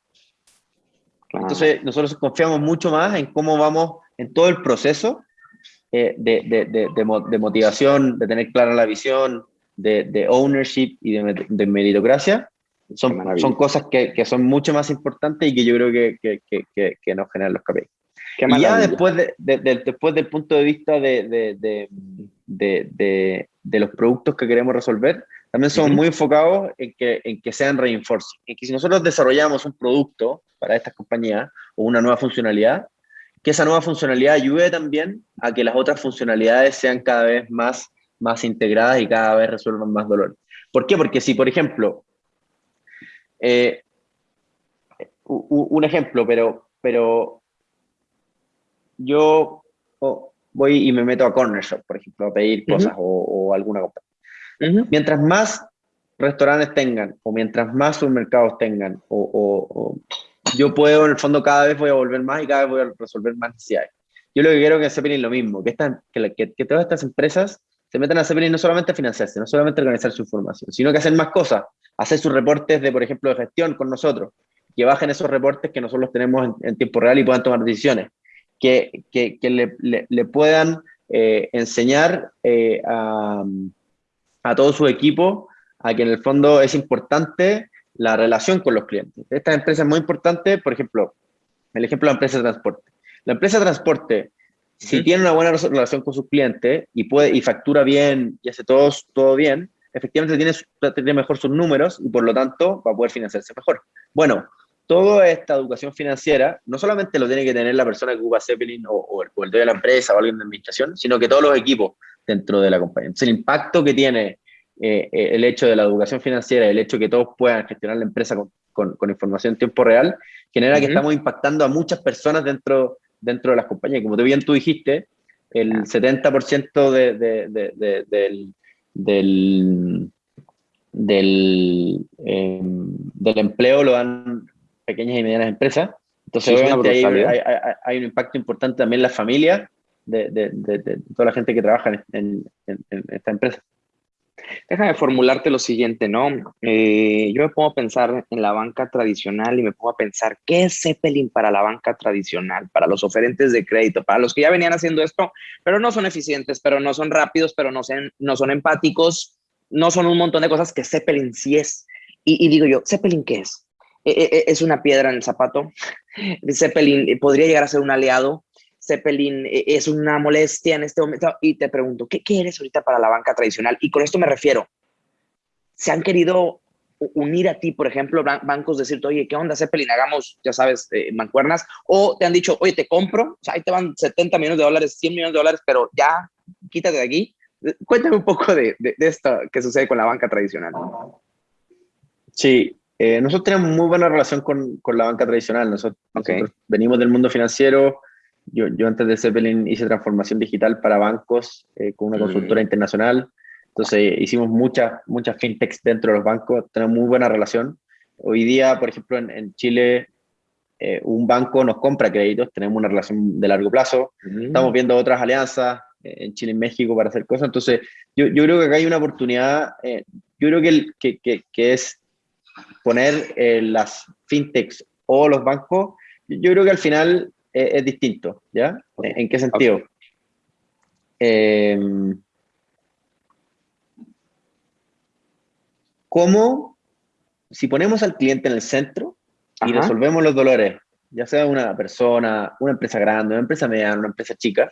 Entonces, nosotros confiamos mucho más en cómo vamos en todo el proceso eh, de, de, de, motivación, de tener clara la visión, de, ownership y de, meritocracia. Son, son cosas que, que, son mucho más importantes y que yo creo que, que, que nos generan los KPI y ya después, de, después del punto de vista de, los productos que queremos resolver, también somos muy enfocados en que, en que sean reinforcing. En que si nosotros desarrollamos un producto para estas compañías o una nueva funcionalidad, que esa nueva funcionalidad ayude también a que las otras funcionalidades sean cada vez más, más integradas y cada vez resuelvan más dolor. ¿Por qué? Porque si, por ejemplo, eh, un ejemplo, pero, pero yo voy y me meto a Corner Shop, por ejemplo, a pedir cosas o, alguna cosa. Mientras más restaurantes tengan, o mientras más supermercados tengan, o, yo puedo, en el fondo, cada vez voy a volver más y cada vez voy a resolver más necesidades. Yo lo que quiero que Zeppelin lo mismo, que, que, que, todas estas empresas se metan a Zeppelin no solamente a financiarse, no solamente a organizar su información, sino que hacen más cosas, hacer sus reportes de, por ejemplo, de gestión con nosotros, que bajen esos reportes que nosotros los tenemos en, en tiempo real y puedan tomar decisiones que, que, le, le, puedan eh, enseñar eh, a, a, todo su equipo a que en el fondo es importante la relación con los clientes. Esta empresa es muy importante, por ejemplo, el ejemplo de la empresa de transporte. La empresa de transporte, si tiene una buena relación con sus clientes y, puede, y factura bien y hace todo, todo bien, efectivamente tiene, tiene mejor sus números y por lo tanto va a poder financiarse mejor. Bueno, toda esta educación financiera no solamente lo tiene que tener la persona que ocupa Zeppelin o, el, dueño de la empresa o alguien de administración, sino que todos los equipos dentro de la compañía. Entonces, el impacto que tiene eh, eh, el hecho de la educación financiera, el hecho de que todos puedan gestionar la empresa con, información en tiempo real, genera que estamos impactando a muchas personas dentro, dentro de las compañías. Como bien tú dijiste, el 70% de, del, del, del, em, del empleo lo dan pequeñas y medianas empresas. Entonces, obviamente, hay, hay, un impacto importante también en la familia de, de, de, toda la gente que trabaja en, esta empresa. Déjame formularte lo siguiente, ¿no? Eh, yo me pongo a pensar en la banca tradicional y me pongo a pensar, ¿qué es Zeppelin para la banca tradicional, para los oferentes de crédito, para los que ya venían haciendo esto, pero no son eficientes, pero no son rápidos, pero no son, no son empáticos, no son un montón de cosas que Zeppelin sí es? Y, y digo yo, ¿Zeppelin qué es? E, e, e, es una piedra en el zapato. Zeppelin eh, podría llegar a ser un aliado. Zeppelin es una molestia en este momento. Y te pregunto, ¿qué, qué eres ahorita para la banca tradicional? Y con esto me refiero, ¿se han querido unir a ti, por ejemplo, bancos, decirte, oye, ¿qué onda, Zeppelin? Hagamos, ya sabes, eh, mancuernas. O te han dicho, oye, te compro, o sea, ahí te van 70 millones de dólares, 100 millones de dólares, pero ya, quítate de aquí. Cuéntame un poco de, de, de esto que sucede con la banca tradicional. Sí, eh, nosotros tenemos muy buena relación con, con la banca tradicional. Nosotros, venimos del mundo financiero. Yo, yo, antes de Zeppelin hice transformación digital para bancos eh, con una mm. consultora internacional. Entonces hicimos muchas, muchas fintechs dentro de los bancos. Tenemos muy buena relación. Hoy día, por ejemplo, en, en Chile, eh, un banco nos compra créditos. Tenemos una relación de largo plazo. Mm. Estamos viendo otras alianzas en Chile y México para hacer cosas. Entonces, yo, yo creo que acá hay una oportunidad. yo creo que, que, que, que es poner eh, las fintechs o los bancos, yo creo que al final eh, es distinto, ¿ya? ¿En qué sentido? Em, ¿Cómo, si ponemos al cliente en el centro y resolvemos los dolores, ya sea una persona, una empresa grande, una empresa mediana, una empresa chica,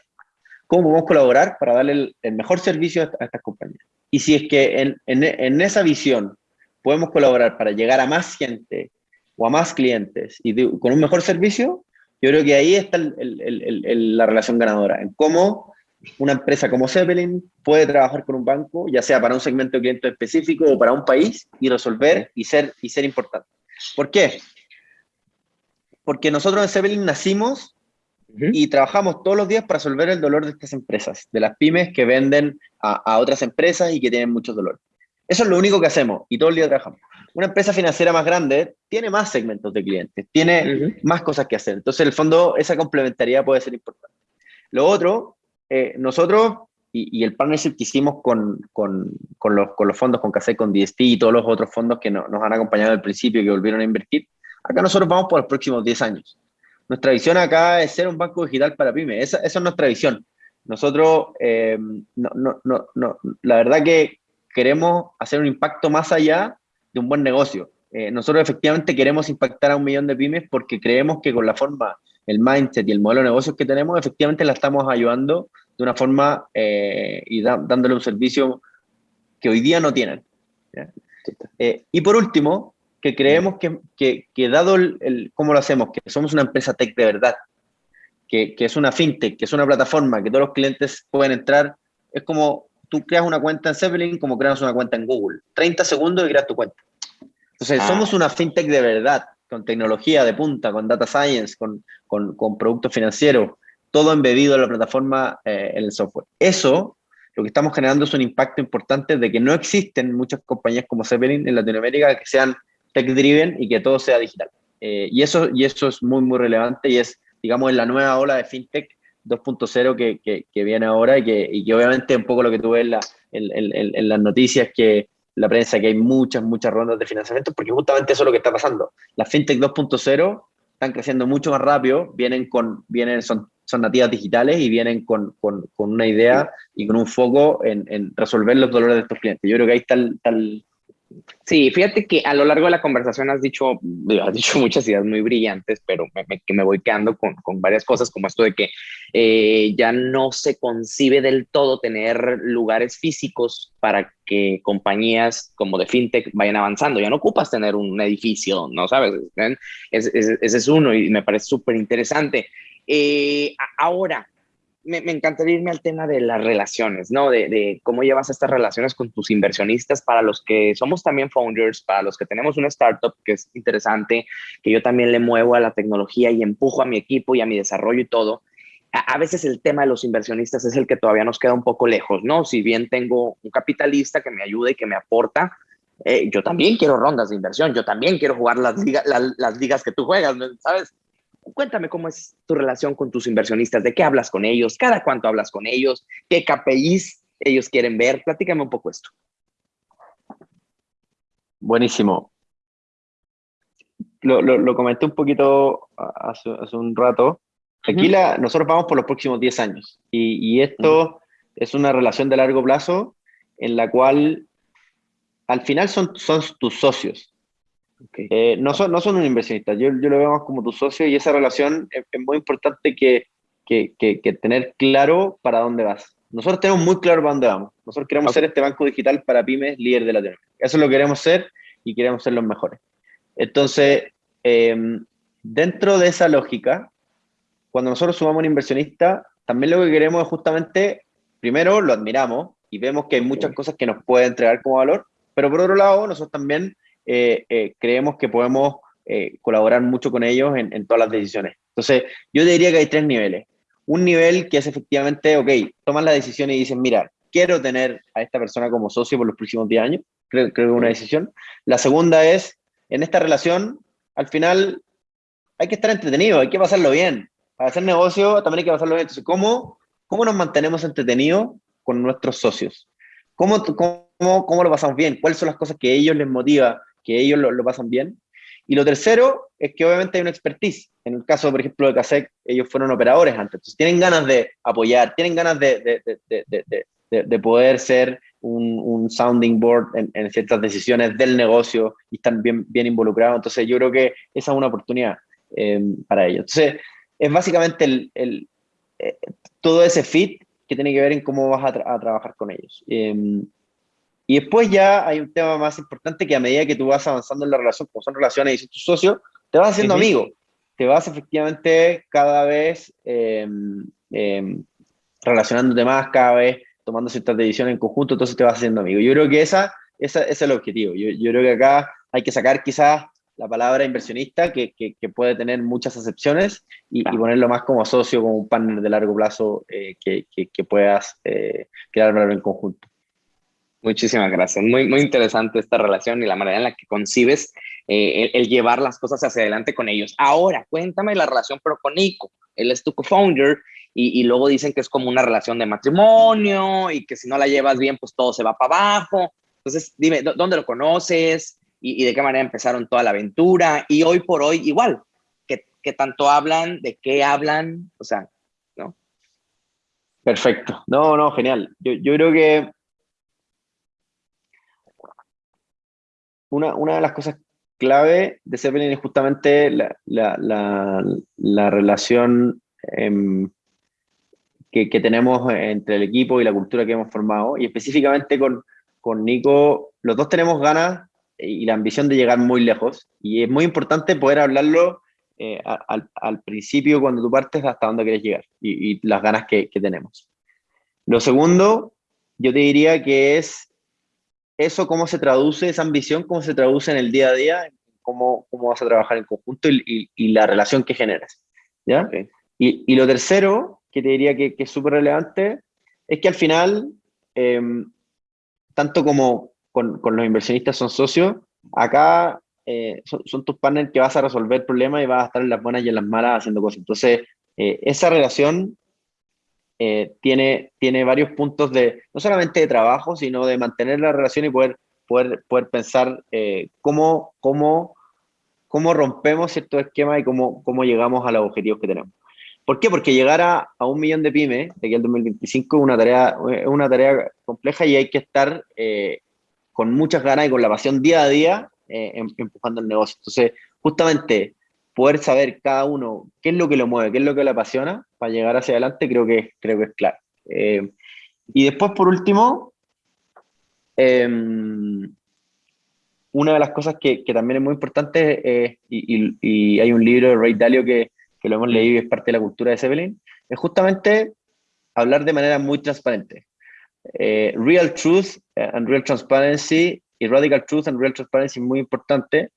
cómo podemos colaborar para darle el, mejor servicio a, estas compañías? Y si es que en, en esa visión podemos colaborar para llegar a más gente o a más clientes y con un mejor servicio, yo creo que ahí está la relación ganadora, en cómo una empresa como Zeppelin puede trabajar con un banco, ya sea para un segmento de cliente específico o para un país, y resolver y ser, y ser importante. ¿Por qué? Porque nosotros en Zeppelin nacimos y trabajamos todos los días para resolver el dolor de estas empresas, de las pymes que venden a, a otras empresas y que tienen mucho dolor. Eso es lo único que hacemos y todo el día trabajamos. Una empresa financiera más grande tiene más segmentos de clientes, tiene más cosas que hacer. Entonces, en el fondo, esa complementariedad puede ser importante. Lo otro, eh, nosotros y, el partnership que hicimos con, con, con, los, con los, fondos, con CASE, con DST y todos los otros fondos que nos han acompañado al principio y que volvieron a invertir, acá nosotros vamos por los próximos 10 años. Nuestra visión acá es ser un banco digital para pymes. Esa, esa es nuestra visión. Nosotros, eh, no, no, no, no, la verdad que queremos hacer un impacto más allá de un buen negocio. Eh, nosotros efectivamente queremos impactar a un millón de pymes porque creemos que con la forma, el mindset y el modelo de negocios que tenemos, efectivamente la estamos ayudando de una forma eh, y dándole un servicio que hoy día no tienen. Eh, y por último, que creemos que, que, que dado el, cómo lo hacemos, que somos una empresa tech de verdad, que, que, es una fintech, que es una plataforma, que todos los clientes pueden entrar, es como tú creas una cuenta en Zeppelin como creas una cuenta en Google. 30 segundos y creas tu cuenta. Entonces, ah. somos una fintech de verdad, con tecnología de punta, con data science, con, con, con productos financieros, todo embebido en la plataforma, eh, en el software. Eso, lo que estamos generando es un impacto importante de que no existen muchas compañías como Zeppelin en Latinoamérica que sean tech-driven y que todo sea digital. Eh, y, eso, y eso es muy, muy relevante y es, digamos, en la nueva ola de fintech 2.0 que, que, viene ahora y que, y que obviamente un poco lo que tú ves en, la, en, en, las noticias, que la prensa, que hay muchas, muchas rondas de financiamiento, porque justamente eso es lo que está pasando. Las fintech 2.0 están creciendo mucho más rápido, vienen con, vienen, son, son nativas digitales y vienen con, con, una idea y con un foco en, resolver los dolores de estos clientes. Yo creo que ahí está el, tal Sí, fíjate que a lo largo de la conversación has dicho, has dicho muchas ideas muy brillantes, pero me, que me voy quedando con, con, varias cosas, como esto de que eh, ya no se concibe del todo tener lugares físicos para que compañías como de fintech vayan avanzando. Ya no ocupas tener un edificio, ¿no sabes? Ese, ese es uno y me parece súper interesante. Eh, ahora, me, encantaría irme al tema de las relaciones, ¿no? De, cómo llevas estas relaciones con tus inversionistas para los que somos también founders, para los que tenemos una startup que es interesante, que yo también le muevo a la tecnología y empujo a mi equipo y a mi desarrollo y todo. A, veces el tema de los inversionistas es el que todavía nos queda un poco lejos, ¿no? Si bien tengo un capitalista que me ayude y que me aporta, eh, yo también quiero rondas de inversión, yo también quiero jugar las, las ligas que tú juegas, ¿sabes? Cuéntame cómo es tu relación con tus inversionistas, de qué hablas con ellos, cada cuánto hablas con ellos, qué KPIs ellos quieren ver. Platícame un poco esto. Buenísimo. Lo, comenté un poquito hace, un rato. Aquí la, nosotros vamos por los próximos 10 años y, esto es una relación de largo plazo en la cual al final son, son tus socios. Eh, no, son, no son un inversionista, yo, yo lo veo más como tu socio y esa relación es, muy importante que, que, que, tener claro para dónde vas. Nosotros tenemos muy claro para dónde vamos. Nosotros queremos ser este banco digital para pymes líder de Latinoamérica. Eso lo queremos ser y queremos ser los mejores. Entonces, em, dentro de esa lógica, cuando nosotros sumamos un inversionista, también lo que queremos es justamente, primero lo admiramos y vemos que hay muchas cosas que nos puede entregar como valor, pero por otro lado, nosotros también eh, eh, creemos que podemos eh, colaborar mucho con ellos en, todas las decisiones. Entonces, yo diría que hay tres niveles. Un nivel que es efectivamente, ok, toman la decisión y dicen, mira, quiero tener a esta persona como socio por los próximos 10 años, creo, creo que es una decisión. La segunda es, en esta relación, al final hay que estar entretenido, hay que pasarlo bien. Para hacer negocio también hay que pasarlo bien. Entonces, ¿cómo, cómo nos mantenemos entretenidos con nuestros socios? ¿Cómo, cómo, cómo lo pasamos bien? ¿Cuáles son las cosas que a ellos les motiva que ellos lo, pasan bien. Y lo tercero es que obviamente hay una expertise. En el caso, por ejemplo, de CASEC, ellos fueron operadores antes. Entonces, tienen ganas de apoyar, tienen ganas de, de, poder ser un, un sounding board en, ciertas decisiones del negocio y están bien, bien involucrados. Entonces, yo creo que esa es una oportunidad eh, para ellos. Entonces, es básicamente el, el, eh, todo ese fit que tiene que ver en cómo vas a, a trabajar con ellos. Eh, y después ya hay un tema más importante que a medida que tú vas avanzando en la relación, como son relaciones y son tus socios, te vas haciendo amigo. Te vas efectivamente cada vez em, em, relacionándote más, cada vez tomando ciertas decisiones en conjunto, entonces te vas haciendo amigo. Yo creo que esa, esa es el objetivo. Yo, yo, creo que acá hay que sacar quizás la palabra inversionista, que, que, puede tener muchas acepciones, y, ponerlo más como socio, como un partner de largo plazo eh, que, que, puedas eh, crear valor en conjunto. Muchísimas gracias. Muy, muy interesante esta relación y la manera en la que concibes eh, el, llevar las cosas hacia adelante con ellos. Ahora, cuéntame la relación, pero con Nico. Él es tu co-founder y, y, luego dicen que es como una relación de matrimonio y que si no la llevas bien, pues todo se va para abajo. Entonces, dime, ¿dónde lo conoces y, y, de qué manera empezaron toda la aventura? Y hoy por hoy, igual, ¿qué, qué tanto hablan? ¿De qué hablan? O sea, ¿no? Perfecto. No, no, genial. Yo, yo creo que una, de las cosas clave de Zeppelin es justamente la, relación em, que, tenemos entre el equipo y la cultura que hemos formado, y específicamente con, con Nico, los dos tenemos ganas y la ambición de llegar muy lejos, y es muy importante poder hablarlo eh, al, principio cuando tú partes hasta dónde quieres llegar, y, las ganas que, que tenemos. Lo segundo, yo te diría que es eso cómo se traduce, esa ambición, cómo se traduce en el día a día, cómo, cómo vas a trabajar en conjunto y, y, la relación que generas. ¿ya? Y, y, lo tercero, que te diría que, que es súper relevante, es que al final, em, tanto como con, con, los inversionistas son socios, acá eh, son, tus partners que vas a resolver problemas y vas a estar en las buenas y en las malas haciendo cosas. Entonces, eh, esa relación eh, tiene, tiene varios puntos de, no solamente de trabajo, sino de mantener la relación y poder, poder, poder pensar eh, cómo, cómo, cómo rompemos ciertos esquemas y cómo, cómo llegamos a los objetivos que tenemos. ¿Por qué? Porque llegar a, a un millón de pymes de aquí al 2025 es una tarea, una tarea compleja y hay que estar eh, con muchas ganas y con la pasión día a día eh, em, empujando el negocio. Entonces, justamente poder saber cada uno qué es lo que lo mueve, qué es lo que le apasiona para llegar hacia adelante, creo que, creo que es claro. Eh, y después, por último, em, una de las cosas que, también es muy importante, y, y, hay un libro de Ray Dalio que, que lo hemos leído y es parte de la cultura de Zeppelin, es justamente hablar de manera muy transparente. Eh, real Truth and Real Transparency y Radical Truth and Real Transparency es muy importante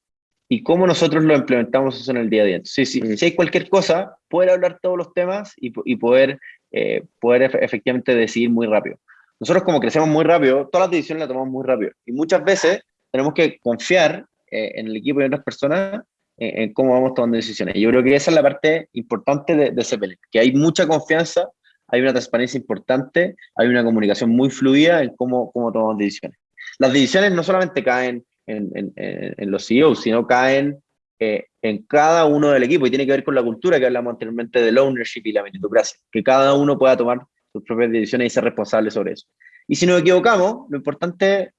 y cómo nosotros lo implementamos eso en el día a día. Sí, sí, si hay cualquier cosa, poder hablar todos los temas y, y poder, eh, poder efectivamente decidir muy rápido. Nosotros como crecemos muy rápido, todas las decisiones las tomamos muy rápido y muchas veces tenemos que confiar eh, en el equipo y en otras personas en, cómo vamos tomando decisiones. Yo creo que esa es la parte importante de, de CPL, que hay mucha confianza, hay una transparencia importante, hay una comunicación muy fluida en cómo, cómo tomamos decisiones. Las decisiones no solamente caen en, en, en los CEOs, sino caen eh, en cada uno del equipo y tiene que ver con la cultura que hablamos anteriormente del ownership y la meritocracia, que cada uno pueda tomar sus propias decisiones y ser responsable sobre eso. Y si nos equivocamos, lo importante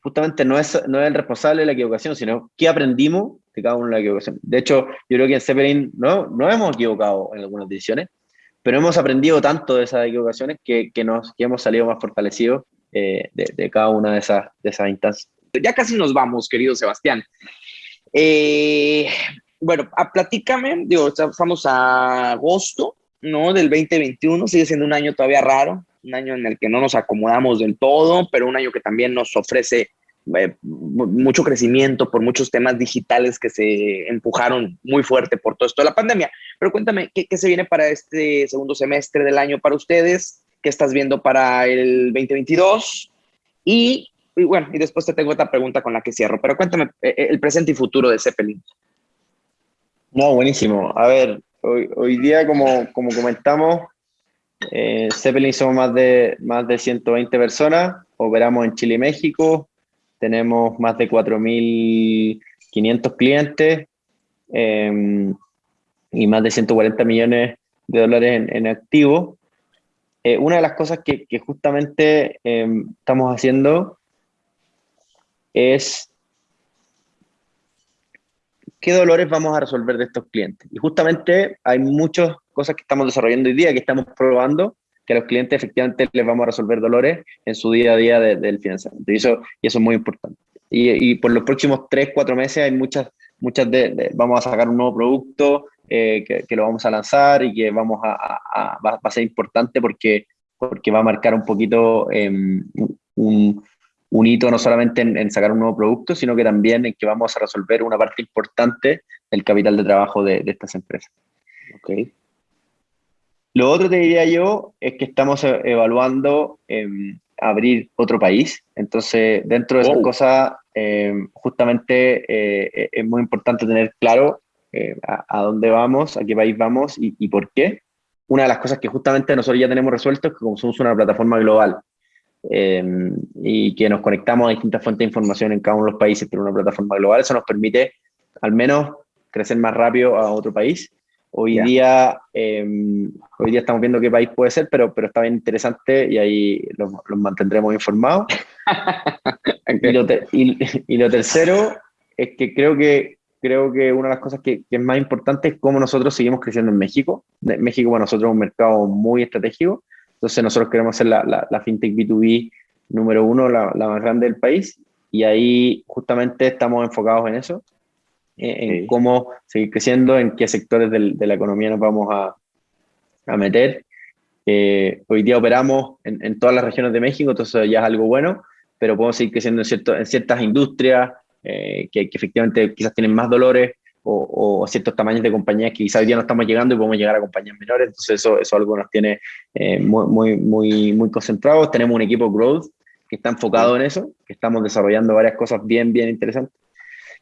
justamente no es, no es el responsable de la equivocación, sino qué aprendimos de cada uno de la equivocación. De hecho, yo creo que en Zeppelin no, no hemos equivocado en algunas decisiones, pero hemos aprendido tanto de esas equivocaciones que, que nos, que hemos salido más fortalecidos eh, de, de, cada una de esas, de esas instancias. Ya casi nos vamos, querido Sebastián. Eh, bueno, a, platícame, digo, estamos a agosto, ¿no? Del 2021, sigue siendo un año todavía raro, un año en el que no nos acomodamos del todo, pero un año que también nos ofrece eh, mucho crecimiento por muchos temas digitales que se empujaron muy fuerte por todo esto de la pandemia. Pero cuéntame, ¿qué, se viene para este segundo semestre del año para ustedes? ¿Qué estás viendo para el 2022? Y, y, bueno, y después te tengo otra pregunta con la que cierro, pero cuéntame eh, eh, el presente y futuro de Zeppelin. No, buenísimo. A ver, hoy, día, como, como comentamos, eh, Zeppelin somos más de, más de 120 personas, operamos en Chile y México, tenemos más de 4.500 clientes eh, y más de 140 millones de dólares en, en activo. Eh, una de las cosas que, justamente eh, estamos haciendo es qué dolores vamos a resolver de estos clientes. Y justamente hay muchas cosas que estamos desarrollando hoy día, que estamos probando, que a los clientes efectivamente les vamos a resolver dolores en su día a día del financiamiento. Y eso, y eso es muy importante. Y, y, por los próximos tres, cuatro meses hay muchas, muchas de, vamos a sacar un nuevo producto eh, que, lo vamos a lanzar y que vamos a, a, a va, a ser importante porque, porque va a marcar un poquito eh, un, un hito no solamente en, en, sacar un nuevo producto, sino que también en que vamos a resolver una parte importante del capital de trabajo de, de estas empresas. Okay. Lo otro te diría yo es que estamos e, evaluando eh, abrir otro país. Entonces, dentro de esas oh. cosas, eh, justamente eh, es muy importante tener claro eh, a, a, dónde vamos, a qué país vamos y, y, por qué. Una de las cosas que justamente nosotros ya tenemos resuelto es que como somos una plataforma global, eh, y que nos conectamos a distintas fuentes de información en cada uno de los países, pero una plataforma global, eso nos permite al menos crecer más rápido a otro país. Hoy, yeah. día, eh, hoy día estamos viendo qué país puede ser, pero, pero está bien interesante y ahí los, los mantendremos informados. okay. y, lo y, y, lo tercero es que creo que creo que una de las cosas que, que, es más importante es cómo nosotros seguimos creciendo en México. México para nosotros es un mercado muy estratégico entonces nosotros queremos ser la, la, la fintech B2B número uno, la, la, más grande del país, y ahí justamente estamos enfocados en eso, en, cómo seguir creciendo, en qué sectores del, de la economía nos vamos a, a meter. Eh, hoy día operamos en, en, todas las regiones de México, entonces ya es algo bueno, pero podemos seguir creciendo en, cierto, en ciertas industrias eh, que, que efectivamente quizás tienen más dolores, o, o, ciertos tamaños de compañías que quizás hoy día no estamos llegando y podemos llegar a compañías menores, entonces eso, eso es algo nos tiene eh, muy, muy, muy, muy concentrados. Tenemos un equipo growth que está enfocado en eso, que estamos desarrollando varias cosas bien, bien interesantes.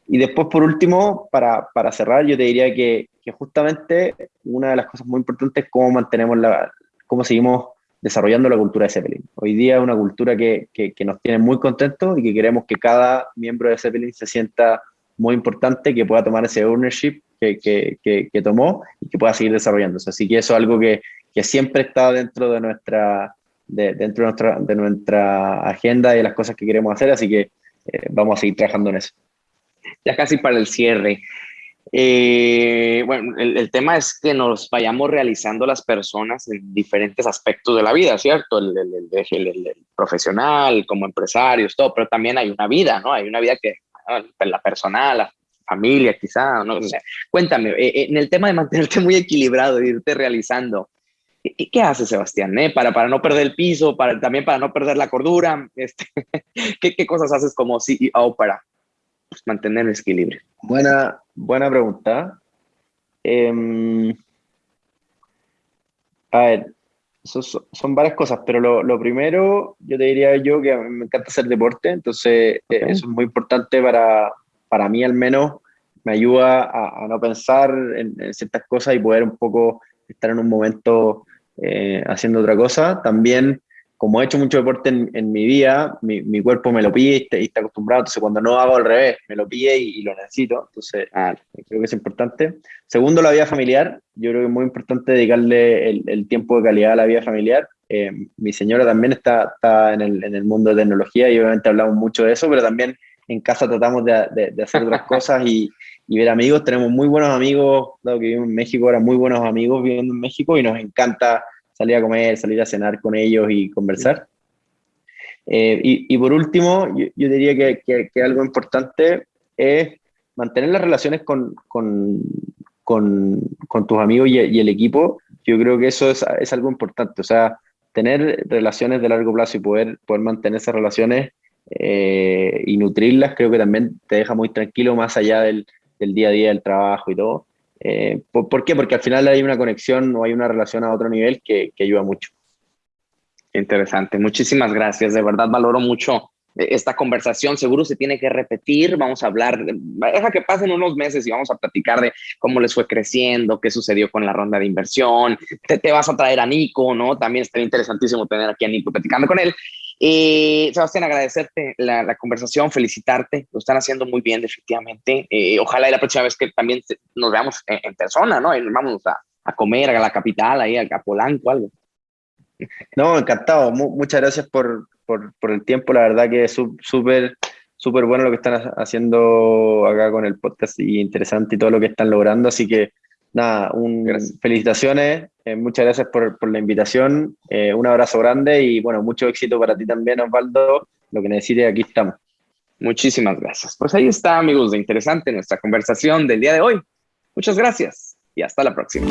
Y después, por último, para, para cerrar, yo te diría que, que, justamente una de las cosas muy importantes es cómo mantenemos la, cómo seguimos desarrollando la cultura de Zeppelin. Hoy día es una cultura que, que, que nos tiene muy contentos y que queremos que cada miembro de Zeppelin se sienta muy importante que pueda tomar ese ownership que, que, que, tomó y que pueda seguir desarrollándose. Así que eso es algo que, que siempre está dentro de nuestra, de, dentro de nuestra, de nuestra agenda y de las cosas que queremos hacer, así que eh, vamos a seguir trabajando en eso. Ya casi para el cierre. Eh, bueno, el, tema es que nos vayamos realizando las personas en diferentes aspectos de la vida, ¿cierto? El, el, profesional, como empresarios, todo, pero también hay una vida, ¿no? Hay una vida que, la personal, la familia, quizá, ¿no? cuéntame, eh, en el tema de mantenerte muy equilibrado, irte realizando, ¿qué, qué hace Sebastián? Eh? Para, para no perder el piso, para, también para no perder la cordura, este, ¿qué, ¿qué, cosas haces como CEO para pues, mantener el equilibrio? Buena, buena pregunta. Em, a ver, son varias cosas, pero lo, primero, yo te diría yo que me encanta hacer deporte, entonces eh, eso es muy importante para, para mí al menos, me ayuda a, no pensar en, ciertas cosas y poder un poco estar en un momento eh, haciendo otra cosa. También como he hecho mucho deporte en, mi vida, mi, mi, cuerpo me lo pide y está, acostumbrado, entonces cuando no hago al revés, me lo pide y, lo necesito, entonces ah, creo que es importante. Segundo, la vida familiar, yo creo que es muy importante dedicarle el, tiempo de calidad a la vida familiar. Eh, mi señora también está, está en, el, en, el, mundo de tecnología y obviamente hablamos mucho de eso, pero también en casa tratamos de, de, hacer otras cosas y, y, ver amigos. Tenemos muy buenos amigos, dado que vivimos en México, ahora muy buenos amigos viviendo en México y nos encanta salir a comer, salir a cenar con ellos y conversar. Eh, y, por último, yo, diría que, que, algo importante es mantener las relaciones con, con, con, con tus amigos y, y, el equipo. Yo creo que eso es, es, algo importante. O sea, tener relaciones de largo plazo y poder, poder mantener esas relaciones eh, y nutrirlas, creo que también te deja muy tranquilo más allá del, del día a día del trabajo y todo. Eh, ¿por, qué? Porque al final hay una conexión o hay una relación a otro nivel que, ayuda mucho. Interesante, muchísimas gracias, de verdad valoro mucho eh, esta conversación, seguro se tiene que repetir, vamos a hablar, deja que pasen unos meses y vamos a platicar de cómo les fue creciendo, qué sucedió con la ronda de inversión, te, te vas a traer a Nico, ¿no? También estaría interesantísimo tener aquí a Nico platicando con él. Eh, Sebastián, agradecerte la, conversación, felicitarte, lo están haciendo muy bien definitivamente. Eh, ojalá la próxima vez que también nos veamos en, persona, ¿no? Vamos a, comer a la capital, ahí a, Polanco, algo. No, encantado. muchas gracias por, por, por, el tiempo. La verdad que es súper, súper bueno lo que están haciendo acá con el podcast y interesante y todo lo que están logrando. Así que nada, un, felicitaciones, eh, muchas gracias por, por la invitación, eh, un abrazo grande y bueno, mucho éxito para ti también, Osvaldo, lo que necesites, aquí estamos. Muchísimas gracias. Pues ahí está, amigos, de interesante nuestra conversación del día de hoy. Muchas gracias y hasta la próxima.